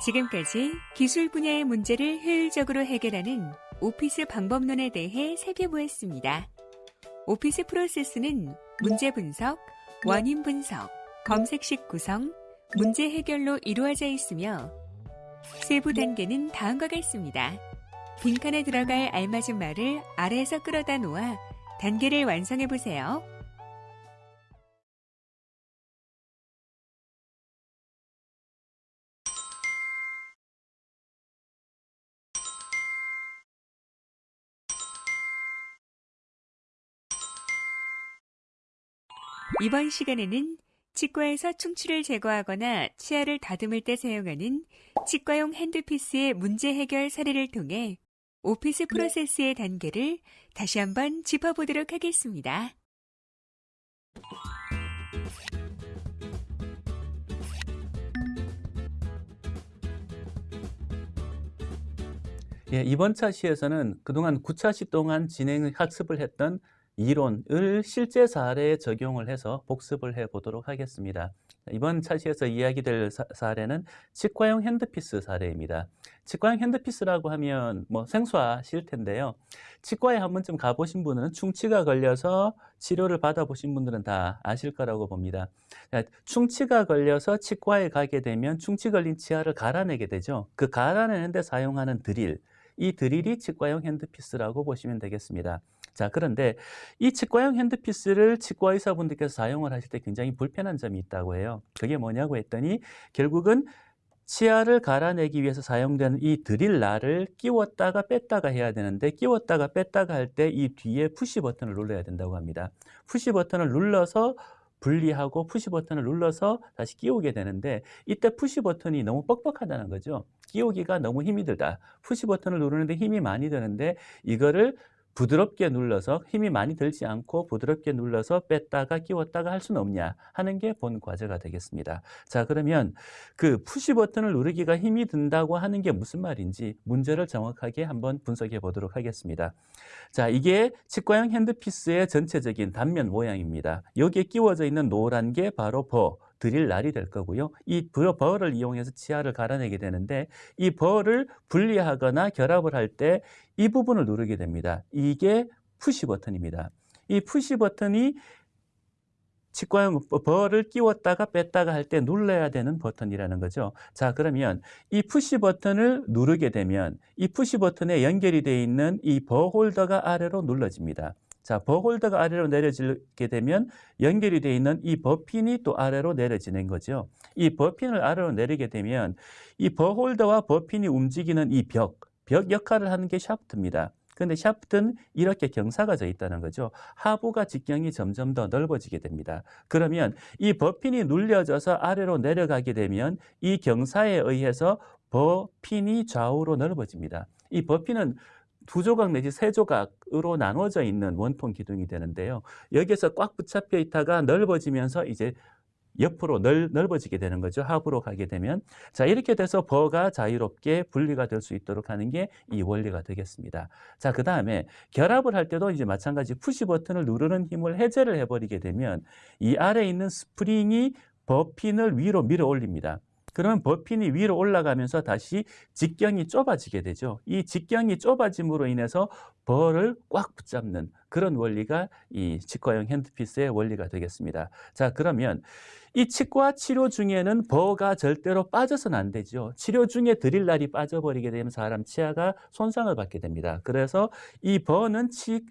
지금까지 기술 분야의 문제를 효율적으로 해결하는 오피스 방법론에 대해 살펴보았습니다. 오피스 프로세스는 문제 분석, 원인 분석, 검색식 구성, 문제 해결로 이루어져 있으며 세부 단계는 다음과 같습니다. 빈칸에 들어갈 알맞은 말을 아래에서 끌어다 놓아 단계를 완성해 보세요. 이번 시간에는 치과에서 충치를 제거하거나 치아를 다듬을 때 사용하는 치과용 핸드피스의 문제 해결 사례를 통해 오피스 프로세스의 단계를 다시 한번 짚어보도록 하겠습니다. 예, 이번 차 시에서는 그동안 9차 시 동안 진행 학습을 했던 이론을 실제 사례에 적용을 해서 복습을 해 보도록 하겠습니다. 이번 차시에서 이야기될 사, 례는 치과용 핸드피스 사례입니다. 치과용 핸드피스라고 하면 뭐 생소하실 텐데요. 치과에 한 번쯤 가보신 분은 충치가 걸려서 치료를 받아보신 분들은 다 아실 거라고 봅니다. 충치가 걸려서 치과에 가게 되면 충치 걸린 치아를 갈아내게 되죠. 그 갈아내는 데 사용하는 드릴, 이 드릴이 치과용 handpiece라고 보시면 되겠습니다. 자, 그런데 이 치과용 handpiece를 치과 의사분들께서 사용을 하실 때 굉장히 불편한 점이 있다고 해요. 그게 뭐냐고 했더니 결국은 치아를 갈아내기 위해서 사용되는 이 드릴날을 끼웠다가 뺐다가 해야 되는데 끼웠다가 뺐다가 할 때 이 뒤에 푸시 버튼을 눌러야 된다고 합니다. 푸시 버튼을 눌러서 분리하고 푸시 버튼을 눌러서 다시 끼우게 되는데 이때 푸시 버튼이 너무 뻑뻑하다는 거죠. 끼우기가 너무 힘이 들다. 푸시 버튼을 누르는데 힘이 많이 드는데 이거를 부드럽게 눌러서 힘이 많이 들지 않고 부드럽게 눌러서 뺐다가 끼웠다가 할 수는 없냐 하는 게 본 과제가 되겠습니다. 자 그러면 그 푸시 버튼을 누르기가 힘이 든다고 하는 게 무슨 말인지 문제를 정확하게 한번 분석해 보도록 하겠습니다. 자 이게 치과형 핸드피스의 전체적인 단면 모양입니다. 여기에 끼워져 있는 노란 게 바로 버 드릴 날이 될 거고요. 이 버를 이용해서 치아를 갈아내게 되는데 이 bur를 분리하거나 결합을 할 때 이 부분을 누르게 됩니다. 이게 푸시 버튼입니다. 이 푸시 버튼이 치과용 bur를 끼웠다가 뺐다가 할 때 눌러야 되는 버튼이라는 거죠. 자, 그러면 이 푸시 버튼을 누르게 되면 이 푸시 버튼에 연결이 되어 있는 이 bur 홀더가 아래로 눌러집니다. 자, bur 홀더가 아래로 내려지게 되면 연결이 되어 있는 이 bur핀이 또 아래로 내려지는 거죠. 이 버핀을 아래로 내리게 되면 이 버홀더와 버핀이 움직이는 이 벽, 벽 역할을 하는 게 샤프트입니다. 그런데 샤프트는 이렇게 경사가 져 있다는 거죠. 하부가 직경이 점점 더 넓어지게 됩니다. 그러면 이 버핀이 눌려져서 아래로 내려가게 되면 이 경사에 의해서 버핀이 좌우로 넓어집니다. 이 버핀은 두 조각 내지 세 조각으로 나눠져 있는 원통 기둥이 되는데요. 여기에서 꽉 붙잡혀 있다가 넓어지면서 이제 옆으로 넓, 넓어지게 되는 거죠. 하부로 가게 되면. 자, 이렇게 돼서 bur가 자유롭게 분리가 될 수 있도록 하는 게 이 원리가 되겠습니다. 자, 그 다음에 결합을 할 때도 이제 마찬가지 푸시 버튼을 누르는 힘을 해제를 해버리게 되면 이 아래에 있는 스프링이 bur핀을 위로 밀어 올립니다. 그러면 bur핀이 위로 올라가면서 다시 직경이 좁아지게 되죠. 이 직경이 좁아짐으로 인해서 bur를 꽉 붙잡는 그런 원리가 이 치과용 handpiece의 원리가 되겠습니다. 자, 그러면 이 치과 치료 중에는 bur가 절대로 빠져서는 안 되죠. 치료 중에 드릴 날이 빠져버리게 되면 사람 치아가 손상을 받게 됩니다. 그래서 이 bur는 치,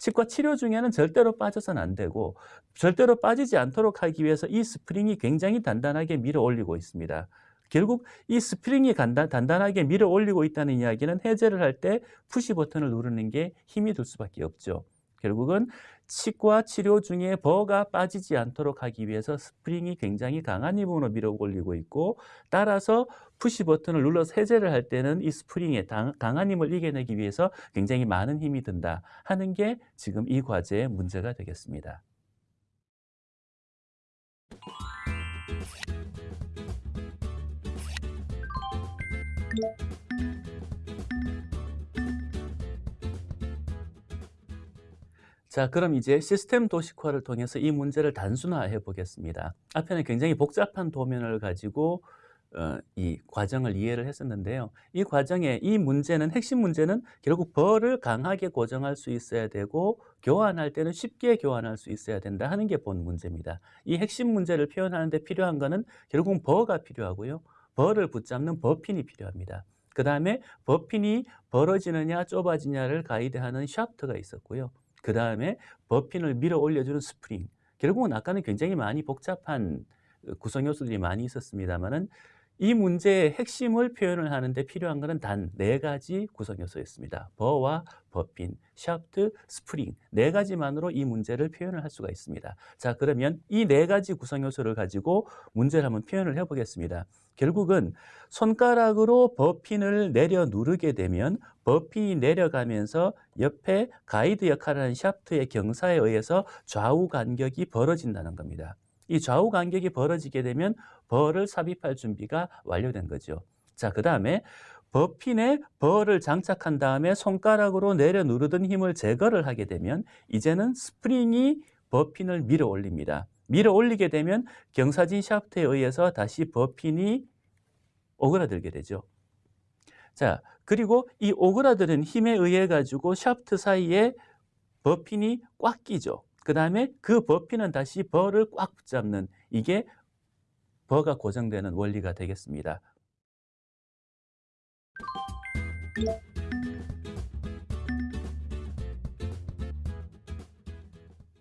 치과 치료 중에는 절대로 빠져서는 안 되고 절대로 빠지지 않도록 하기 위해서 이 스프링이 굉장히 단단하게 밀어 올리고 있습니다. 결국 이 스프링이 단단하게 밀어 올리고 있다는 이야기는 해제를 할 때 푸시 버튼을 누르는 게 힘이 들 수밖에 없죠. 결국은 치과 치료 중에 bur가 빠지지 않도록 하기 위해서 스프링이 굉장히 강한 힘으로 밀어 올리고 있고 따라서 푸시 버튼을 눌러서 해제를 할 때는 이 스프링의 강한 힘을 이겨내기 위해서 굉장히 많은 힘이 든다 하는 게 지금 이 과제의 문제가 되겠습니다. 자, 그럼 이제 시스템 도식화를 통해서 이 문제를 단순화해 보겠습니다. 앞에는 굉장히 복잡한 도면을 가지고 어, 이 과정을 이해를 했었는데요. 이 과정에 이 문제는 핵심 문제는 결국 벌을 강하게 고정할 수 있어야 되고 교환할 때는 쉽게 교환할 수 있어야 된다 하는 게 본 문제입니다. 이 핵심 문제를 표현하는 데 필요한 거는 결국은 버가 필요하고요. 벌을 붙잡는 버핀이 필요합니다. 그 다음에 버핀이 벌어지느냐 좁아지냐를 가이드하는 샤프트가 있었고요. 그 다음에 bur핀을 밀어 올려주는 스프링. 결국은 아까는 굉장히 많이 복잡한 구성 요소들이 많이 있었습니다만은 이 문제의 핵심을 표현을 하는데 필요한 것은 단 네 가지 구성 요소였습니다. 버와 버핀, 샤프트, 스프링 네 가지만으로 이 문제를 표현을 할 수가 있습니다. 자 그러면 이 네 가지 구성 요소를 가지고 문제를 한번 표현을 해보겠습니다. 결국은 손가락으로 bur핀을 내려 누르게 되면 bur pin이 내려가면서 옆에 가이드 역할을 하는 샤프트의 경사에 의해서 좌우 간격이 벌어진다는 겁니다. 이 좌우 간격이 벌어지게 되면 bur를 삽입할 준비가 완료된 거죠. 자, 그 다음에 bur pin에 bur를 장착한 다음에 손가락으로 내려 누르던 힘을 제거를 하게 되면 이제는 스프링이 bur pin을 밀어 올립니다. 밀어 올리게 되면 경사진 샤프트에 의해서 다시 bur pin이 오그라들게 되죠. 자, 그리고 이 오그라드는 힘에 의해 가지고 샤프트 사이에 bur pin이 꽉 끼죠. 그 다음에 그 bur pin은 다시 bur를 꽉 붙잡는 이게 bur가 고정되는 원리가 되겠습니다.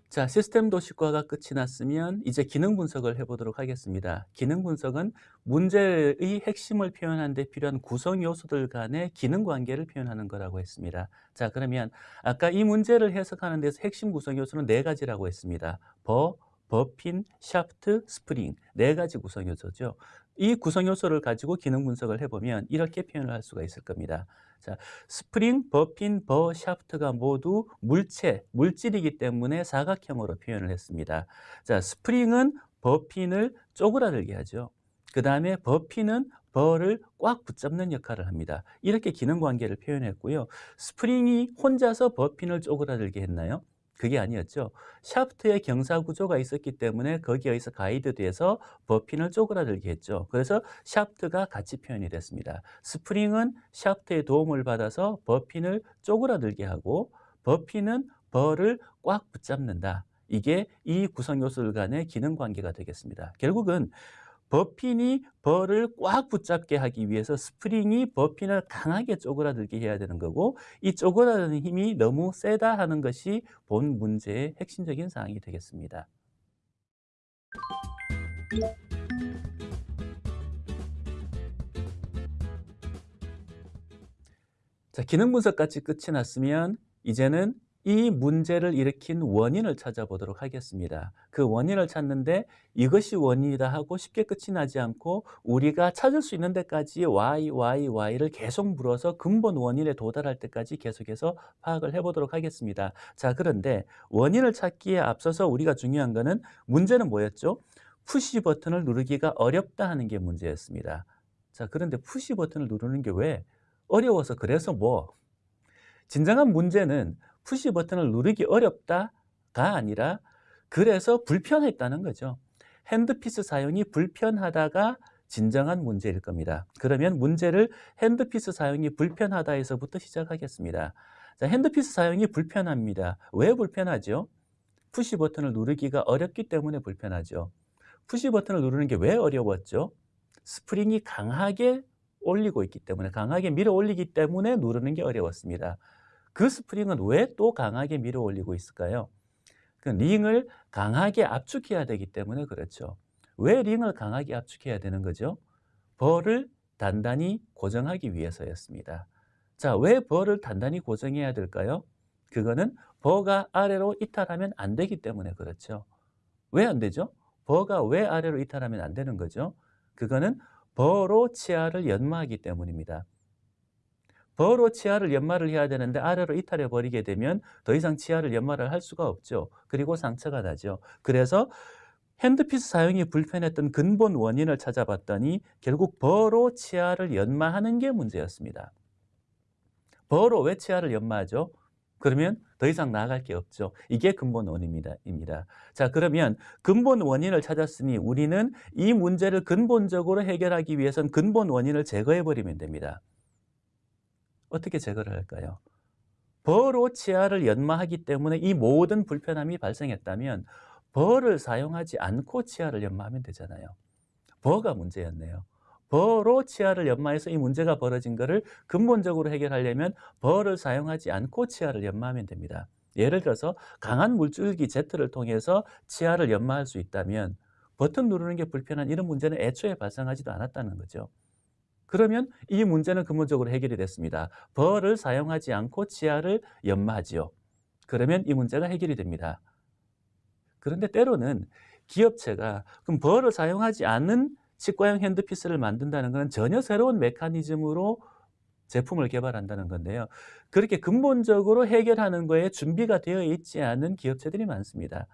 자, 시스템 도식화가 끝이 났으면 이제 기능 분석을 해보도록 하겠습니다. 기능 분석은 문제의 핵심을 표현하는 데 필요한 구성 요소들 간의 기능 관계를 표현하는 거라고 했습니다. 자, 그러면 아까 이 문제를 해석하는 데서 핵심 구성 요소는 네 가지라고 했습니다. 버, 버핀, 샤프트, 스프링 네 가지 구성 요소죠. 이 구성 요소를 가지고 기능 분석을 해보면 이렇게 표현을 할 수가 있을 겁니다. 자, 스프링, bur pin, bur, 샤프트가 모두 물체, 물질이기 때문에 사각형으로 표현을 했습니다. 자, 스프링은 bur pin을 쪼그라들게 하죠. 그 다음에 bur pin은 bur를 꽉 붙잡는 역할을 합니다. 이렇게 기능 관계를 표현했고요. 스프링이 혼자서 bur pin을 쪼그라들게 했나요? 그게 아니었죠. 샤프트의 경사 구조가 있었기 때문에 거기에서 가이드돼서 bur pin을 쪼그라들게 했죠. 그래서 샤프트가 같이 표현이 됐습니다. 스프링은 샤프트의 도움을 받아서 bur pin을 쪼그라들게 하고 버핀은 벌을 꽉 붙잡는다. 이게 이 구성 요소들 간의 기능 관계가 되겠습니다. 결국은 버핀이 벌을 꽉 붙잡게 하기 위해서 스프링이 버핀을 강하게 쪼그라들게 해야 되는 거고 이 쪼그라드는 힘이 너무 세다 하는 것이 본 문제의 핵심적인 사항이 되겠습니다. 자, 기능 분석까지 끝이 났으면 이제는 이 문제를 일으킨 원인을 찾아보도록 하겠습니다. 그 원인을 찾는데 이것이 원인이다 하고 쉽게 끝이 나지 않고 우리가 찾을 수 있는 데까지 y, y, y를 계속 물어서 근본 원인에 도달할 때까지 계속해서 파악을 해보도록 하겠습니다. 자 그런데 원인을 찾기에 앞서서 우리가 중요한 것은 문제는 뭐였죠? 푸시 버튼을 누르기가 어렵다 하는 게 문제였습니다. 자 그런데 푸시 버튼을 누르는 게 왜? 어려워서 그래서 뭐? 진정한 문제는 푸시 버튼을 누르기 어렵다가 아니라 그래서 불편했다는 거죠. handpiece 사용이 불편하다가 진정한 문제일 겁니다. 그러면 문제를 handpiece 사용이 불편하다에서부터 시작하겠습니다. 자, handpiece 사용이 불편합니다. 왜 불편하죠? 푸시 버튼을 누르기가 어렵기 때문에 불편하죠. 푸시 버튼을 누르는 게 왜 어려웠죠? 스프링이 강하게 올리고 있기 때문에 강하게 밀어 올리기 때문에 누르는 게 어려웠습니다. 그 스프링은 왜 또 강하게 밀어 올리고 있을까요? 그 링을 강하게 압축해야 되기 때문에 그렇죠. 왜 링을 강하게 압축해야 되는 거죠? bur를 단단히 고정하기 위해서였습니다. 자, 왜 bur를 단단히 고정해야 될까요? 그거는 bur가 아래로 이탈하면 안 되기 때문에 그렇죠. 왜 안 되죠? 버가 왜 아래로 이탈하면 안 되는 거죠? 그거는 버로 치아를 연마하기 때문입니다. 버로 치아를 연마를 해야 되는데 아래로 이탈해 버리게 되면 더 이상 치아를 연마를 할 수가 없죠. 그리고 상처가 나죠. 그래서 핸드피스 사용이 불편했던 근본 원인을 찾아봤더니 결국 버로 치아를 연마하는 게 문제였습니다. 버로 왜 치아를 연마하죠? 그러면 더 이상 나아갈 게 없죠. 이게 근본 원인입니다. 입니다. 자, 그러면 근본 원인을 찾았으니 우리는 이 문제를 근본적으로 해결하기 위해선 근본 원인을 제거해 버리면 됩니다. 어떻게 제거를 할까요? 버로 치아를 연마하기 때문에 이 모든 불편함이 발생했다면 버를 사용하지 않고 치아를 연마하면 되잖아요. 버가 문제였네요. 버로 치아를 연마해서 이 문제가 벌어진 것을 근본적으로 해결하려면 버를 사용하지 않고 치아를 연마하면 됩니다. 예를 들어서 강한 물줄기 Z를 통해서 치아를 연마할 수 있다면 버튼 누르는 게 불편한 이런 문제는 애초에 발생하지도 않았다는 거죠. 그러면 이 문제는 근본적으로 해결이 됐습니다. 벌을 사용하지 않고 치아를 연마하지요. 그러면 이 문제가 해결이 됩니다. 그런데 때로는 기업체가 그럼 벌을 사용하지 않는 치과형 핸드피스를 만든다는 것은 전혀 새로운 메커니즘으로 제품을 개발한다는 건데요. 그렇게 근본적으로 해결하는 거에 준비가 되어 있지 않은 기업체들이 많습니다.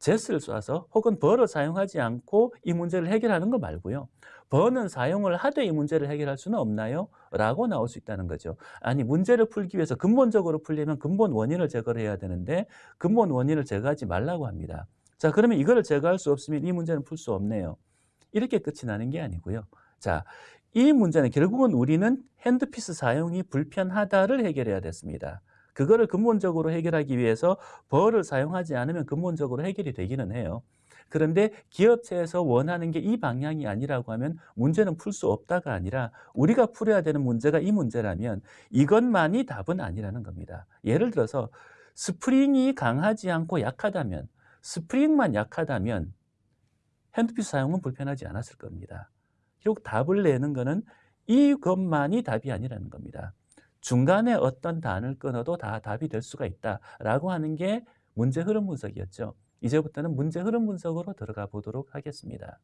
제스를 쏴서 혹은 벌을 사용하지 않고 이 문제를 해결하는 거 말고요. 버는 사용을 하되 이 문제를 해결할 수는 없나요? 라고 나올 수 있다는 거죠. 아니 문제를 풀기 위해서 근본적으로 풀려면 근본 원인을 제거를 해야 되는데 근본 원인을 제거하지 말라고 합니다. 자 그러면 이거를 제거할 수 없으면 이 문제는 풀 수 없네요. 이렇게 끝이 나는 게 아니고요. 자, 이 문제는 결국은 우리는 handpiece 사용이 불편하다를 해결해야 됐습니다. 그거를 근본적으로 해결하기 위해서 bur를 사용하지 않으면 근본적으로 해결이 되기는 해요. 그런데 기업체에서 원하는 게 이 방향이 아니라고 하면 문제는 풀 수 없다가 아니라 우리가 풀어야 되는 문제가 이 문제라면 이것만이 답은 아니라는 겁니다. 예를 들어서 스프링이 강하지 않고 약하다면 스프링만 약하다면 핸드피스 사용은 불편하지 않았을 겁니다. 결국 답을 내는 것은 이것만이 답이 아니라는 겁니다. 중간에 어떤 단을 끊어도 다 답이 될 수가 있다라고 하는 게 문제 흐름 분석이었죠. 이제부터는 문제 흐름 분석으로 들어가 보도록 하겠습니다.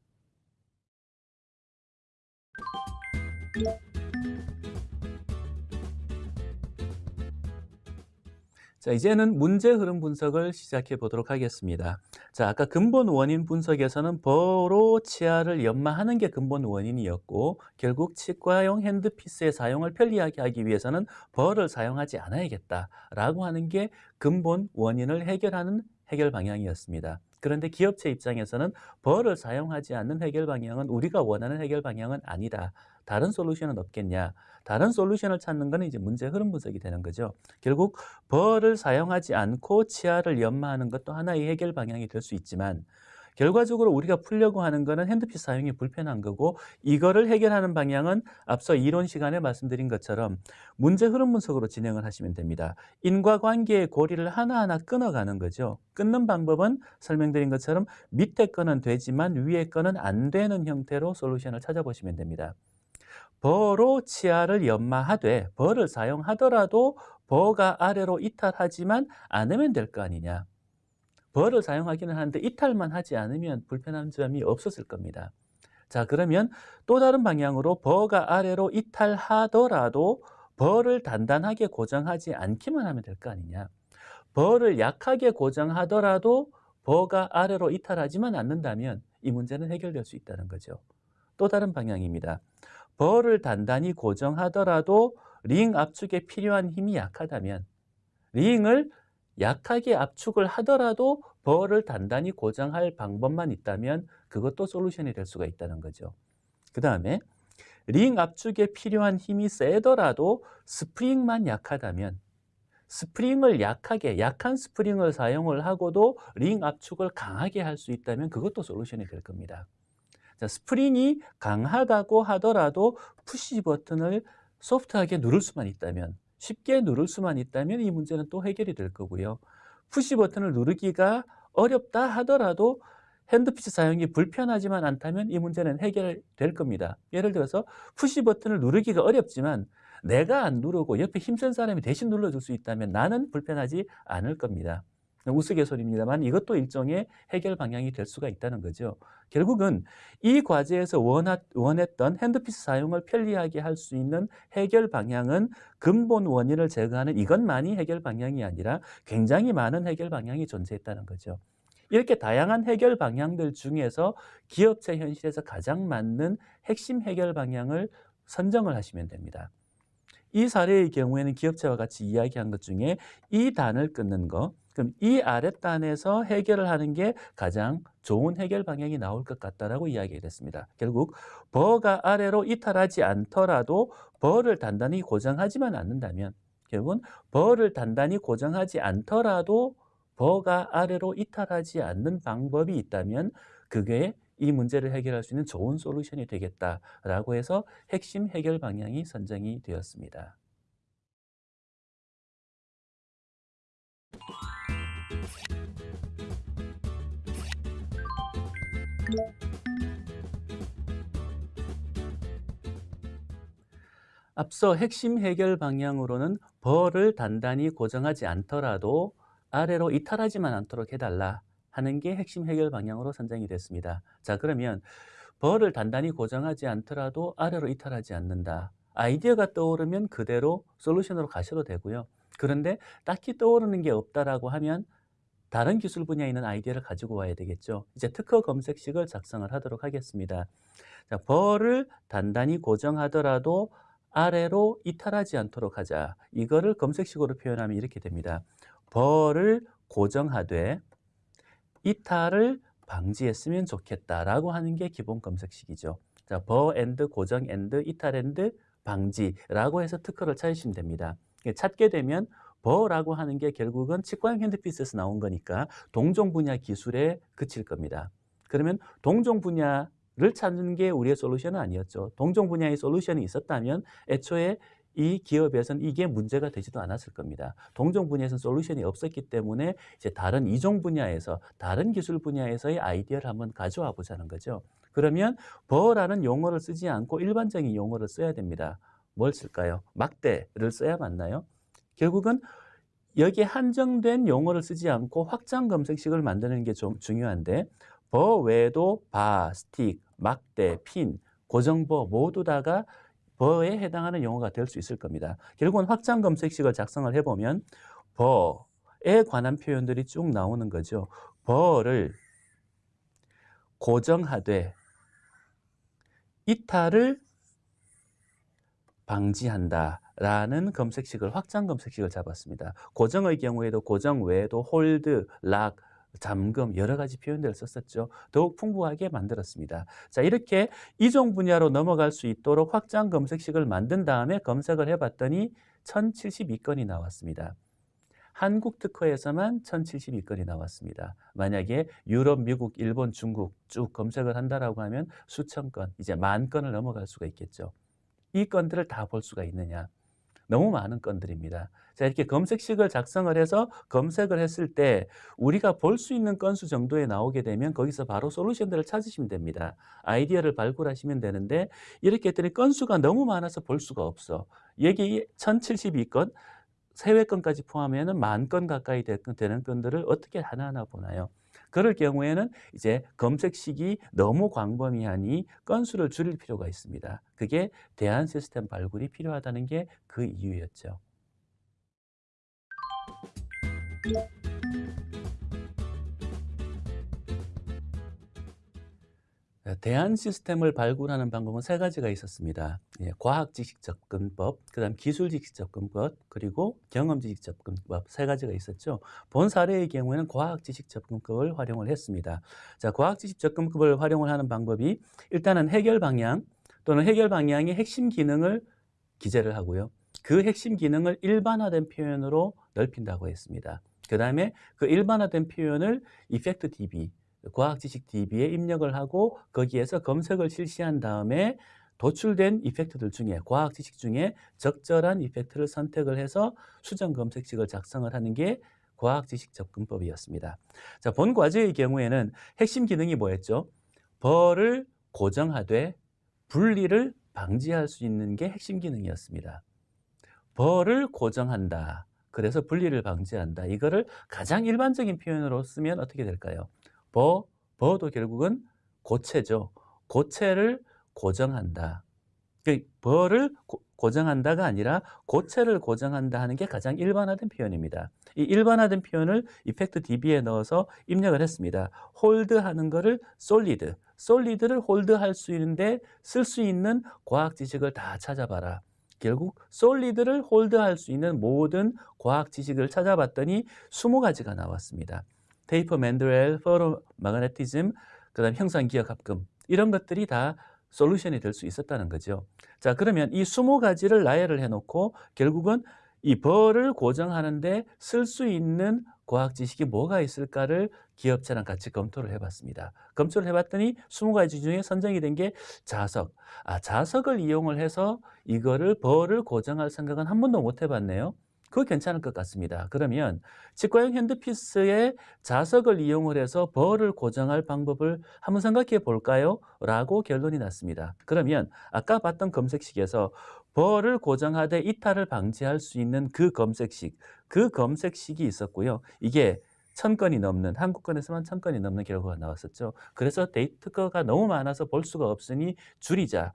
자, 이제는 문제 흐름 분석을 시작해 보도록 하겠습니다. 자, 아까 근본 원인 분석에서는 버로 치아를 연마하는 게 근본 원인이었고 결국 치과용 핸드피스의 사용을 편리하게 하기 위해서는 버를 사용하지 않아야겠다라고 하는 게 근본 원인을 해결하는 해결 방향이었습니다. 그런데 기업체 입장에서는 벌을 사용하지 않는 해결 방향은 우리가 원하는 해결 방향은 아니다. 다른 솔루션은 없겠냐? 다른 솔루션을 찾는 것은 이제 문제 흐름 분석이 되는 거죠. 결국 벌을 사용하지 않고 치아를 연마하는 것도 하나의 해결 방향이 될 수 있지만 결과적으로 우리가 풀려고 하는 것은 핸드피스 사용이 불편한 거고 이거를 해결하는 방향은 앞서 이론 시간에 말씀드린 것처럼 문제 흐름 분석으로 진행을 하시면 됩니다. 인과관계의 고리를 하나하나 끊어가는 거죠. 끊는 방법은 설명드린 것처럼 밑에 거는 되지만 위에 거는 안 되는 형태로 솔루션을 찾아보시면 됩니다. 버로 치아를 연마하되 버를 사용하더라도 버가 아래로 이탈하지만 않으면 될 거 아니냐. 버를 사용하기는 하는데 이탈만 하지 않으면 불편한 점이 없었을 겁니다. 자 그러면 또 다른 방향으로 버가 아래로 이탈하더라도 버를 단단하게 고정하지 않기만 하면 될 거 아니냐. 버를 약하게 고정하더라도 버가 아래로 이탈하지만 않는다면 이 문제는 해결될 수 있다는 거죠. 또 다른 방향입니다. bur를 단단히 고정하더라도 링 압축에 필요한 힘이 약하다면 링을 약하게 압축을 하더라도 bur를 단단히 고정할 방법만 있다면 그것도 솔루션이 될 수가 있다는 거죠. 그 다음에 링 압축에 필요한 힘이 세더라도 스프링만 약하다면 스프링을 약하게 약한 스프링을 사용을 하고도 링 압축을 강하게 할 수 있다면 그것도 솔루션이 될 겁니다. 자, 스프링이 강하다고 하더라도 푸시 버튼을 소프트하게 누를 수만 있다면 쉽게 누를 수만 있다면 이 문제는 또 해결이 될 거고요. 푸시 버튼을 누르기가 어렵다 하더라도 handpiece 사용이 불편하지만 않다면 이 문제는 해결될 겁니다. 예를 들어서 푸시 버튼을 누르기가 어렵지만 내가 안 누르고 옆에 힘센 사람이 대신 눌러줄 수 있다면 나는 불편하지 않을 겁니다. 우스갯소리입니다만 이것도 일종의 해결 방향이 될 수가 있다는 거죠. 결국은 이 과제에서 원했던 핸드피스 사용을 편리하게 할 수 있는 해결 방향은 근본 원인을 제거하는 이것만이 해결 방향이 아니라 굉장히 많은 해결 방향이 존재했다는 거죠. 이렇게 다양한 해결 방향들 중에서 기업체 현실에서 가장 맞는 핵심 해결 방향을 선정을 하시면 됩니다. 이 사례의 경우에는 기업체와 같이 이야기한 것 중에 이 단을 끊는 거, 그럼 이 아랫단에서 해결을 하는 게 가장 좋은 해결 방향이 나올 것 같다라고 이야기를 했습니다. 결국 버가 아래로 이탈하지 않더라도 버를 단단히 고정하지만 않는다면 결국은 버를 단단히 고정하지 않더라도 버가 아래로 이탈하지 않는 방법이 있다면 그게 이 문제를 해결할 수 있는 좋은 솔루션이 되겠다라고 해서 핵심 해결 방향이 선정이 되었습니다. 앞서 핵심 해결 방향으로는 벌을 단단히 고정하지 않더라도 아래로 이탈하지만 않도록 해달라 하는 게 핵심 해결 방향으로 선정이 됐습니다. 자 그러면 벌을 단단히 고정하지 않더라도 아래로 이탈하지 않는다. 아이디어가 떠오르면 그대로 솔루션으로 가셔도 되고요. 그런데 딱히 떠오르는 게 없다라고 하면 다른 기술 분야에 있는 아이디어를 가지고 와야 되겠죠. 이제 특허 검색식을 작성을 하도록 하겠습니다. 자, bur를 단단히 고정하더라도 아래로 이탈하지 않도록 하자. 이거를 검색식으로 표현하면 이렇게 됩니다. bur를 고정하되 이탈을 방지했으면 좋겠다라고 하는 게 기본 검색식이죠. 자, bur and 고정 and 이탈 and 방지라고 해서 특허를 찾으시면 됩니다. 찾게 되면 bur라고 하는 게 결국은 치과형 handpiece에서 나온 거니까 동종 분야 기술에 그칠 겁니다. 그러면 동종 분야를 찾는 게 우리의 솔루션은 아니었죠. 동종 분야의 솔루션이 있었다면 애초에 이 기업에서는 이게 문제가 되지도 않았을 겁니다. 동종 분야에서는 솔루션이 없었기 때문에 이제 다른 이종 분야에서 다른 기술 분야에서의 아이디어를 한번 가져와 보자는 거죠. 그러면 버라는 용어를 쓰지 않고 일반적인 용어를 써야 됩니다. 뭘 쓸까요? 막대를 써야 맞나요? 결국은 여기에 한정된 용어를 쓰지 않고 확장 검색식을 만드는 게 좀 중요한데 bur 외에도 바, 스틱, 막대, 핀, 고정bur 모두 다가 bur에 해당하는 용어가 될 수 있을 겁니다. 결국은 확장 검색식을 작성을 해보면 bur에 관한 표현들이 쭉 나오는 거죠. bur를 고정하되 이탈을 방지한다. 라는 검색식을 확장 검색식을 잡았습니다. 고정의 경우에도 고정 외에도 hold, lock, 잠금 여러 가지 표현들을 썼었죠. 더욱 풍부하게 만들었습니다. 자 이렇게 이종 분야로 넘어갈 수 있도록 확장 검색식을 만든 다음에 검색을 해봤더니 1072건이 나왔습니다. 한국 특허에서만 1072건이 나왔습니다. 만약에 유럽, 미국, 일본, 중국 쭉 검색을 한다라고 하면 수천 건, 이제 만 건을 넘어갈 수가 있겠죠. 이 건들을 다 볼 수가 있느냐? 너무 많은 건들입니다. 자, 이렇게 검색식을 작성을 해서 검색을 했을 때 우리가 볼 수 있는 건수 정도에 나오게 되면 거기서 바로 솔루션들을 찾으시면 됩니다. 아이디어를 발굴하시면 되는데 이렇게 했더니 건수가 너무 많아서 볼 수가 없어. 여기 1072건, 세외 건까지 포함하면 만 건 가까이 되는 건들을 어떻게 하나하나 보나요? 그럴 경우에는 이제 검색식이 너무 광범위하니 건수를 줄일 필요가 있습니다. 그게 대안 시스템 발굴이 필요하다는 게 그 이유였죠. 대안 시스템을 발굴하는 방법은 세 가지가 있었습니다. 예, 과학 지식 접근법, 그 다음 기술 지식 접근법, 그리고 경험 지식 접근법 세 가지가 있었죠. 본 사례의 경우에는 과학 지식 접근법을 활용을 했습니다. 자, 과학 지식 접근법을 활용을 하는 방법이 일단은 해결 방향 또는 해결 방향의 핵심 기능을 기재를 하고요. 그 핵심 기능을 일반화된 표현으로 넓힌다고 했습니다. 그 다음에 그 일반화된 표현을 이펙트 DB, 과학 지식 DB에 입력을 하고 거기에서 검색을 실시한 다음에 도출된 이펙트들 중에 과학 지식 중에 적절한 이펙트를 선택을 해서 수정 검색식을 작성을 하는 게 과학 지식 접근법이었습니다. 자, 본 과제의 경우에는 핵심 기능이 뭐였죠? 벌을 고정하되 분리를 방지할 수 있는 게 핵심 기능이었습니다. 벌을 고정한다. 그래서 분리를 방지한다. 이거를 가장 일반적인 표현으로 쓰면 어떻게 될까요? 버, 버도 결국은 고체죠. 고체를 고정한다. 그 벌을 고, 정한다가 아니라 고체를 고정한다 하는 게 가장 일반화된 표현입니다. 이 일반화된 표현을 이펙트 DB에 넣어서 입력을 했습니다. 홀드하는 거를 솔리드, 솔리드를 홀드할 수 있는데 쓸 수 있는 과학 지식을 다 찾아봐라. 결국 솔리드를 홀드할 수 있는 모든 과학 지식을 찾아봤더니 20가지가 나왔습니다. 테이퍼 맨드렐, 페로 마그네티즘, 그 다음 형상 기억 합금 이런 것들이 다 솔루션이 될 수 있었다는 거죠. 자, 그러면 이 20가지를 나열을 해 놓고 결국은 이 벌을 고정하는데 쓸 수 있는 과학 지식이 뭐가 있을까를 기업체랑 같이 검토를 해봤습니다. 검토를 해봤더니 20가지 중에 선정이 된 게 자석. 아, 자석을 이용을 해서 이거를 벌을 고정할 생각은 한 번도 못 해봤네요. 그거 괜찮을 것 같습니다. 그러면 치과형 핸드피스에 자석을 이용을 해서 벌을 고정할 방법을 한번 생각해 볼까요? 라고 결론이 났습니다. 그러면 아까 봤던 검색식에서 벌을 고정하되 이탈을 방지할 수 있는 그 검색식, 그 검색식이 있었고요. 이게 천 건이 넘는 한국권에서만 천 건이 넘는 결과가 나왔었죠. 그래서 데이터가 너무 많아서 볼 수가 없으니 줄이자.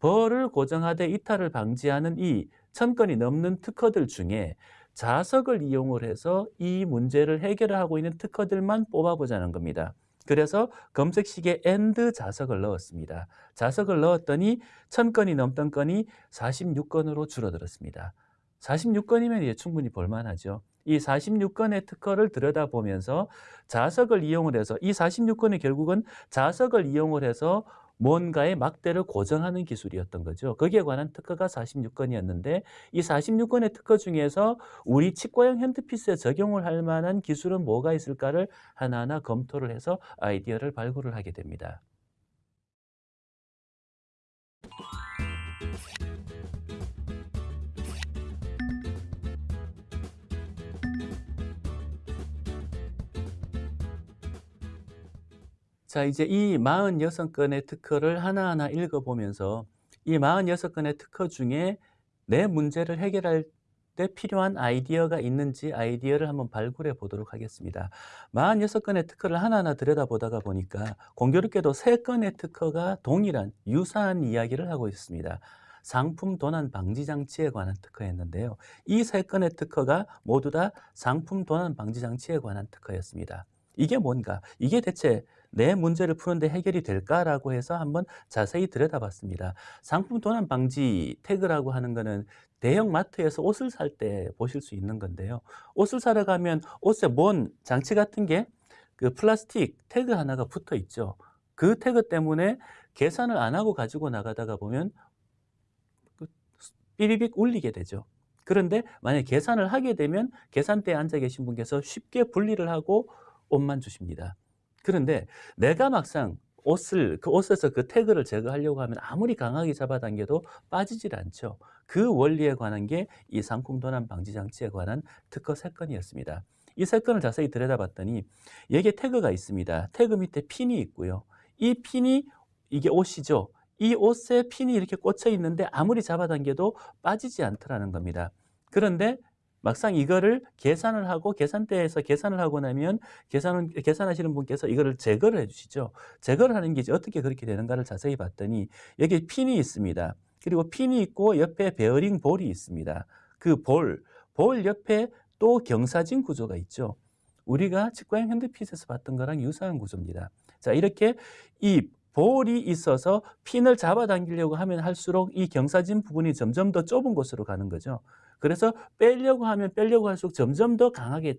벌을 고정하되 이탈을 방지하는 이 천 건이 넘는 특허들 중에 자석을 이용을 해서 이 문제를 해결하고 있는 특허들만 뽑아보자는 겁니다. 그래서 검색식에 AND 자석을 넣었습니다. 자석을 넣었더니 천 건이 넘던 건이 46건으로 줄어들었습니다. 46건이면 이제 충분히 볼만하죠. 이 46건의 특허를 들여다보면서 자석을 이용을 해서 이 46건이 결국은 자석을 이용을 해서 뭔가의 막대를 고정하는 기술이었던 거죠. 거기에 관한 특허가 46건이었는데 이 46건의 특허 중에서 우리 치과형 핸드피스에 적용을 할 만한 기술은 뭐가 있을까를 하나하나 검토를 해서 아이디어를 발굴을 하게 됩니다. 자, 이제 이 46건의 특허를 하나하나 읽어보면서 이 46건의 특허 중에 내 문제를 해결할 때 필요한 아이디어가 있는지 아이디어를 한번 발굴해 보도록 하겠습니다. 46건의 특허를 하나하나 들여다보다가 보니까 공교롭게도 3건의 특허가 동일한 유사한 이야기를 하고 있습니다. 상품 도난 방지 장치에 관한 특허였는데요. 이 3건의 특허가 모두 다 상품 도난 방지 장치에 관한 특허였습니다. 이게 뭔가? 이게 대체 내 문제를 푸는데 해결이 될까라고 해서 한번 자세히 들여다봤습니다. 상품 도난 방지 태그라고 하는 거는 대형 마트에서 옷을 살 때 보실 수 있는 건데요. 옷을 사러 가면 옷에 뭔 장치 같은 게 그 플라스틱 태그 하나가 붙어 있죠. 그 태그 때문에 계산을 안 하고 가지고 나가다가 보면 그 삐리빅 울리게 되죠. 그런데 만약 계산을 하게 되면 계산대에 앉아 계신 분께서 쉽게 분리를 하고 옷만 주십니다. 그런데 내가 막상 옷을 그 옷에서 그 태그를 제거하려고 하면 아무리 강하게 잡아당겨도 빠지질 않죠. 그 원리에 관한 게 이 상품 도난 방지 장치에 관한 특허 세 건이었습니다. 이세 건을 자세히 들여다봤더니 여기에 태그가 있습니다. 태그 밑에 핀이 있고요. 이 핀이 이게 옷이죠. 이 옷에 핀이 이렇게 꽂혀 있는데 아무리 잡아당겨도 빠지지 않더라는 겁니다. 그런데 막상 이거를 계산을 하고 계산대에서 계산을 하고 나면 계산은 계산하시는 분께서 이거를 제거를 해주시죠. 제거를 하는 게 어떻게 그렇게 되는가를 자세히 봤더니 여기 핀이 있습니다. 그리고 핀이 있고 옆에 베어링 볼이 있습니다. 그 볼, 볼 옆에 또 경사진 구조가 있죠. 우리가 치과형 handpiece에서 봤던 거랑 유사한 구조입니다. 자, 이렇게 이 볼이 있어서 핀을 잡아당기려고 하면 할수록 이 경사진 부분이 점점 더 좁은 곳으로 가는 거죠. 그래서 빼려고 하면 빼려고 할수록 점점 더 강하게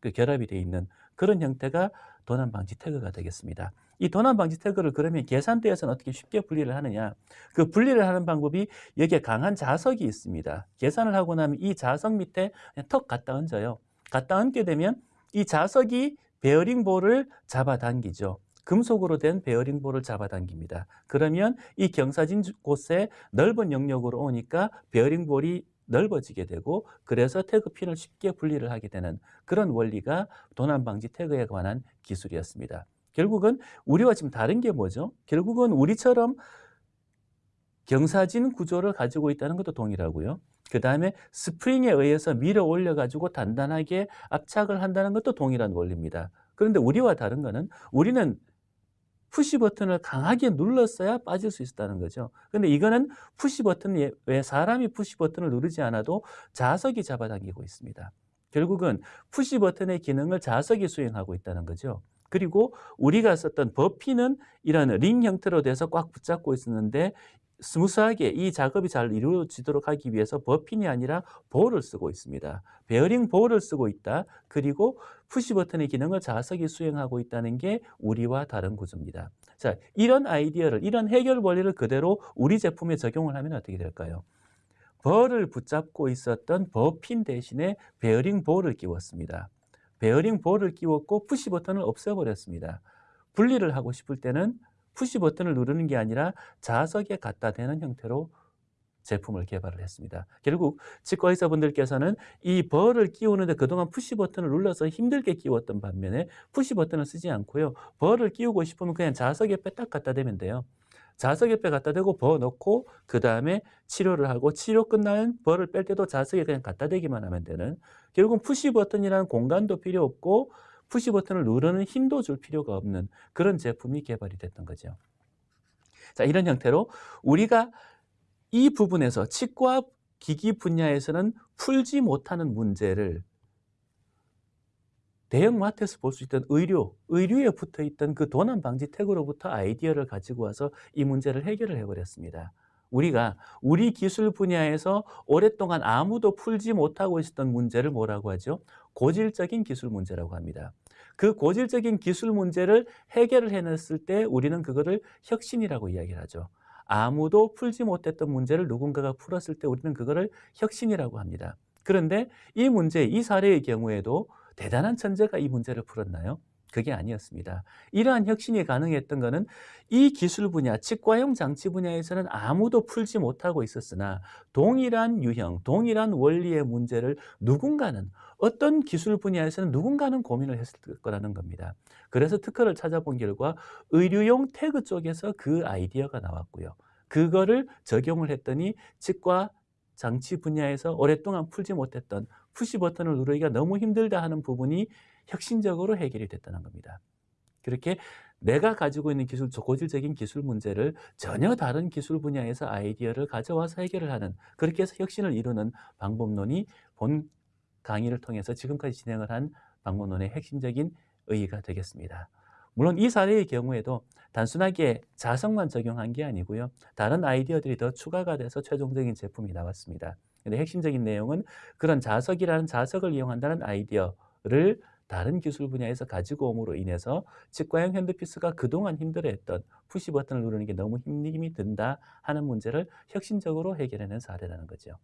그 결합이 되어 있는 그런 형태가 도난 방지 태그가 되겠습니다. 이 도난 방지 태그를 그러면 계산대에서는 어떻게 쉽게 분리를 하느냐? 그 분리를 하는 방법이 여기에 강한 자석이 있습니다. 계산을 하고 나면 이 자석 밑에 턱 갖다 얹어요. 갖다 얹게 되면 이 자석이 베어링 볼을 잡아당기죠. 금속으로 된 베어링 볼을 잡아당깁니다. 그러면 이 경사진 곳에 넓은 영역으로 오니까 베어링 볼이 넓어지게 되고 그래서 태그 핀을 쉽게 분리를 하게 되는 그런 원리가 도난 방지 태그에 관한 기술이었습니다. 결국은 우리와 지금 다른 게 뭐죠? 결국은 우리처럼 경사진 구조를 가지고 있다는 것도 동일하고요. 그 다음에 스프링에 의해서 밀어 올려 가지고 단단하게 압착을 한다는 것도 동일한 원리입니다. 그런데 우리와 다른 거는 우리는 푸시 버튼을 강하게 눌렀어야 빠질 수 있었다는 거죠. 근데 이거는 푸시 버튼이 왜 사람이 푸시 버튼을 누르지 않아도 자석이 잡아당기고 있습니다. 결국은 푸시 버튼의 기능을 자석이 수행하고 있다는 거죠. 그리고 우리가 썼던 버피는 이런 링 형태로 돼서 꽉 붙잡고 있었는데 스무스하게 이 작업이 잘 이루어지도록 하기 위해서 bur 핀이 아니라 볼을 쓰고 있습니다. 베어링 볼을 쓰고 있다. 그리고 푸시 버튼의 기능을 자석이 수행하고 있다는 게 우리와 다른 구조입니다. 자, 이런 아이디어를, 이런 해결 원리를 그대로 우리 제품에 적용을 하면 어떻게 될까요? bur를 붙잡고 있었던 bur 핀 대신에 베어링 볼을 끼웠습니다. 베어링 볼을 끼웠고 푸시 버튼을 없애버렸습니다. 분리를 하고 싶을 때는 푸시 버튼을 누르는 게 아니라 자석에 갖다 대는 형태로 제품을 개발을 했습니다. 결국 치과 의사분들께서는 이 bur를 끼우는데 그동안 푸시 버튼을 눌러서 힘들게 끼웠던 반면에 푸시 버튼을 쓰지 않고요. bur를 끼우고 싶으면 그냥 자석 옆에 딱 갖다 대면 돼요. 자석 옆에 갖다 대고 bur 넣고 그 다음에 치료를 하고 치료 끝나면 bur를 뺄 때도 자석에 그냥 갖다 대기만 하면 되는 결국은 푸시 버튼이라는 공간도 필요 없고 푸시 버튼을 누르는 힘도 줄 필요가 없는 그런 제품이 개발이 됐던 거죠. 자, 이런 형태로 우리가 이 부분에서 치과 기기 분야에서는 풀지 못하는 문제를 대형마트에서 볼 수 있던 의료, 의류에 붙어 있던 그 도난 방지 태그로부터 아이디어를 가지고 와서 이 문제를 해결을 해버렸습니다. 우리가 우리 기술 분야에서 오랫동안 아무도 풀지 못하고 있었던 문제를 뭐라고 하죠? 고질적인 기술 문제라고 합니다. 그 고질적인 기술 문제를 해결을 해냈을 때 우리는 그거를 혁신이라고 이야기를 하죠. 아무도 풀지 못했던 문제를 누군가가 풀었을 때 우리는 그거를 혁신이라고 합니다. 그런데 이 문제, 이 사례의 경우에도 대단한 천재가 이 문제를 풀었나요? 그게 아니었습니다. 이러한 혁신이 가능했던 것은 이 기술 분야, 치과용 장치 분야에서는 아무도 풀지 못하고 있었으나 동일한 유형, 동일한 원리의 문제를 누군가는 어떤 기술 분야에서는 누군가는 고민을 했을 거라는 겁니다. 그래서 특허를 찾아본 결과 의료용 태그 쪽에서 그 아이디어가 나왔고요. 그거를 적용을 했더니 치과 장치 분야에서 오랫동안 풀지 못했던 푸시 버튼을 누르기가 너무 힘들다 하는 부분이 혁신적으로 해결이 됐다는 겁니다. 그렇게 내가 가지고 있는 기술, 고질적인 기술 문제를 전혀 다른 기술 분야에서 아이디어를 가져와서 해결을 하는 그렇게 해서 혁신을 이루는 방법론이 본 강의를 통해서 지금까지 진행을 한 방법론의 핵심적인 의의가 되겠습니다. 물론 이 사례의 경우에도 단순하게 자석만 적용한 게 아니고요. 다른 아이디어들이 더 추가가 돼서 최종적인 제품이 나왔습니다. 근데 핵심적인 내용은 그런 자석이라는 자석을 이용한다는 아이디어를 다른 기술 분야에서 가지고 옴으로 인해서 치과형 핸드피스가 그동안 힘들어했던 푸시 버튼을 누르는 게 너무 힘이 든다 하는 문제를 혁신적으로 해결해낸 사례라는 거죠.